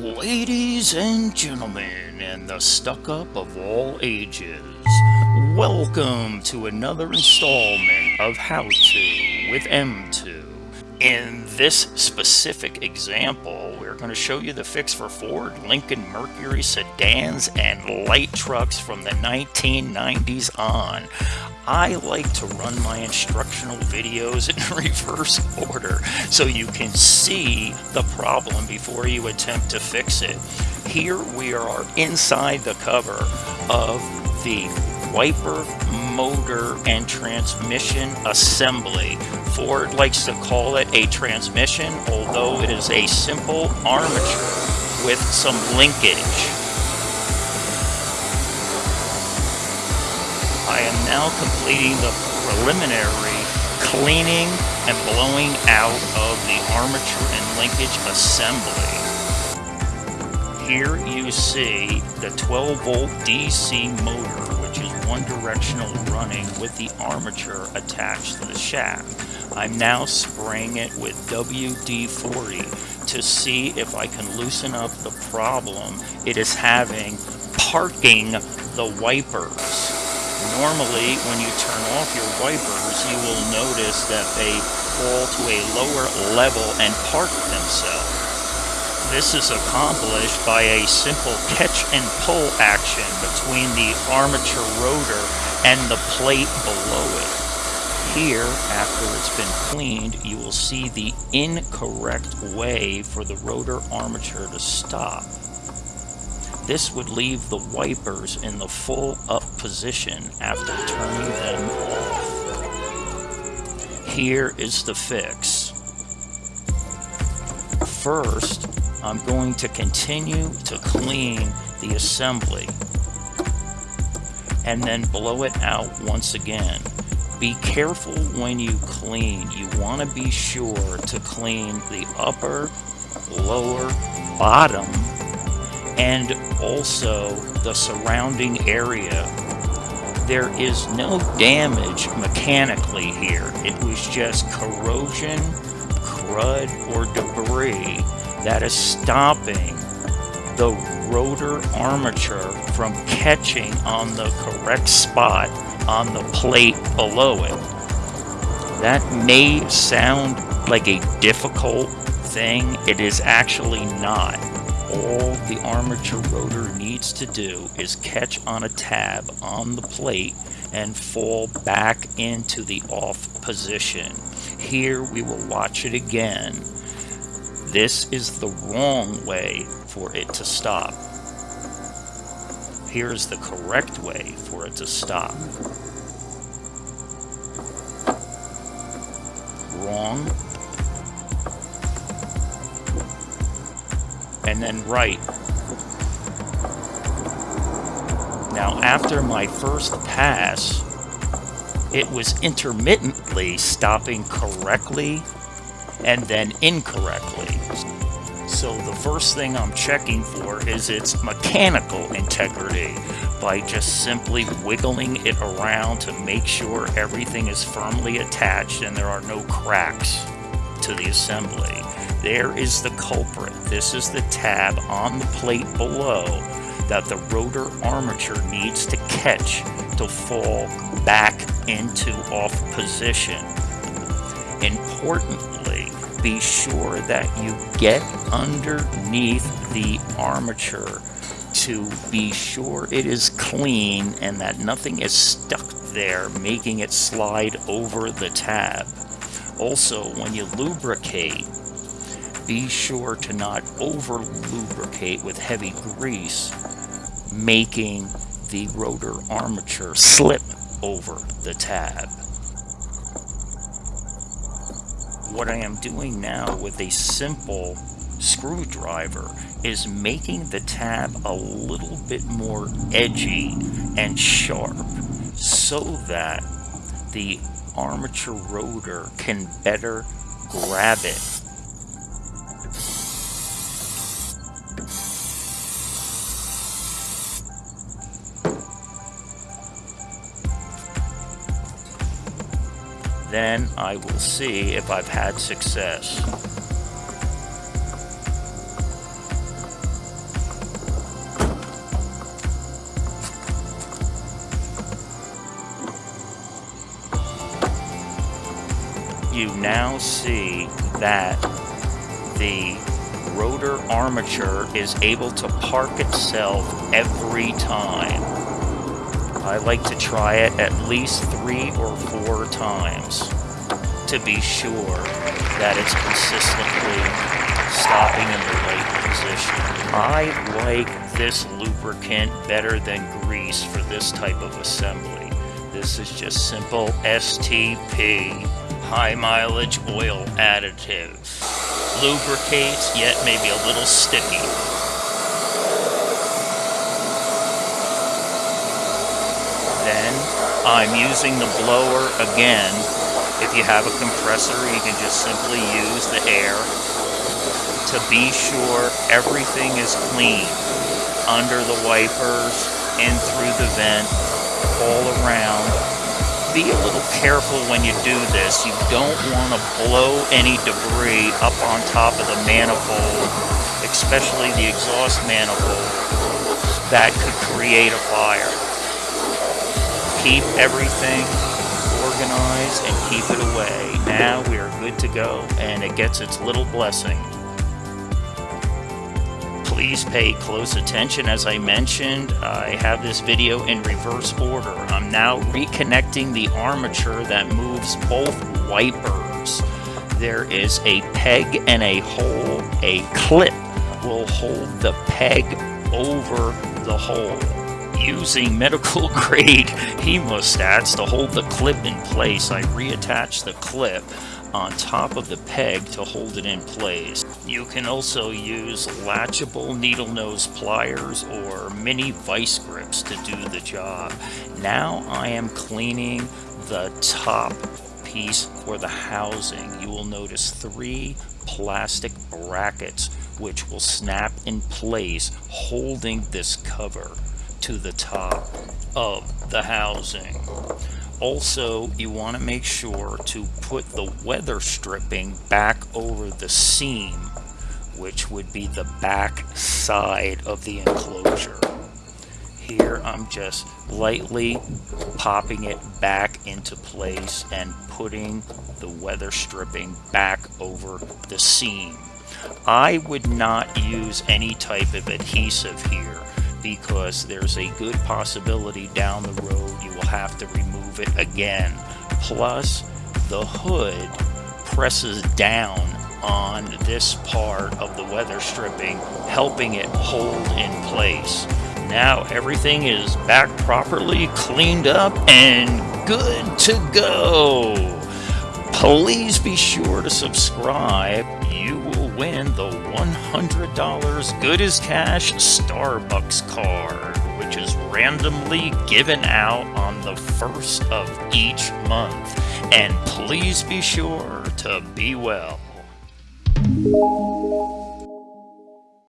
Ladies and gentlemen, and the stuck up of all ages, welcome to another installment of How To with M2. In this specific example, going to show you the fix for Ford Lincoln Mercury sedans and light trucks from the 1990s on. I like to run my instructional videos in reverse order so you can see the problem before you attempt to fix it. Here we are inside the cover of the wiper, motor, and transmission assembly. Ford likes to call it a transmission, although it is a simple armature with some linkage. I am now completing the preliminary cleaning and blowing out of the armature and linkage assembly. Here you see the 12 volt DC motor which is one directional running with the armature attached to the shaft. I'm now spraying it with WD-40 to see if I can loosen up the problem it is having parking the wipers. Normally, when you turn off your wipers, you will notice that they fall to a lower level and park themselves. This is accomplished by a simple catch and pull action between the armature rotor and the plate below it. Here, after it's been cleaned, you will see the incorrect way for the rotor armature to stop. This would leave the wipers in the full up position after turning them off. Here is the fix. First, I'm going to continue to clean the assembly and then blow it out once again. Be careful when you clean. You want to be sure to clean the upper, lower, bottom, and also the surrounding area. There is no damage mechanically here. It was just corrosion, crud, or debris that is stopping the rotor armature from catching on the correct spot on the plate below it. That may sound like a difficult thing. It is actually not all the armature rotor needs to do is catch on a tab on the plate and fall back into the off position. Here we will watch it again. This is the wrong way for it to stop. Here's the correct way for it to stop. Wrong, and then right. Now after my first pass, it was intermittently stopping correctly and then incorrectly. So the first thing I'm checking for is its mechanical integrity by just simply wiggling it around to make sure everything is firmly attached and there are no cracks to the assembly. There is the culprit. This is the tab on the plate below that the rotor armature needs to catch to fall back into off position. Importantly, be sure that you get underneath the armature to be sure it is clean and that nothing is stuck there making it slide over the tab. Also, when you lubricate, be sure to not over lubricate with heavy grease, making the rotor armature slip over the tab. What I am doing now with a simple screwdriver is making the tab a little bit more edgy and sharp so that the armature rotor can better grab it Then I will see if I've had success. You now see that the rotor armature is able to park itself every time. I like to try it at least three or four times to be sure that it's consistently stopping in the right position. I like this lubricant better than grease for this type of assembly. This is just simple STP, high mileage oil additive. Lubricates, yet maybe a little sticky. Then I'm using the blower again if you have a compressor, you can just simply use the air to be sure everything is clean under the wipers, in through the vent, all around. Be a little careful when you do this. You don't want to blow any debris up on top of the manifold, especially the exhaust manifold. That could create a fire. Keep everything organized and keep it away. Now we are good to go and it gets its little blessing. Please pay close attention as I mentioned. I have this video in reverse order. I'm now reconnecting the armature that moves both wipers. There is a peg and a hole. A clip will hold the peg over the hole using medical grade hemostats to hold the clip in place. I reattach the clip on top of the peg to hold it in place. You can also use latchable needle nose pliers or mini vice grips to do the job. Now I am cleaning the top piece for the housing. You will notice three plastic brackets which will snap in place holding this cover to the top of the housing. Also, you want to make sure to put the weather stripping back over the seam, which would be the back side of the enclosure. Here, I'm just lightly popping it back into place and putting the weather stripping back over the seam. I would not use any type of adhesive here because there's a good possibility down the road you will have to remove it again. Plus, the hood presses down on this part of the weather stripping, helping it hold in place. Now everything is back properly cleaned up and good to go. Please be sure to subscribe. You win the $100 good as cash Starbucks card, which is randomly given out on the first of each month. And please be sure to be well.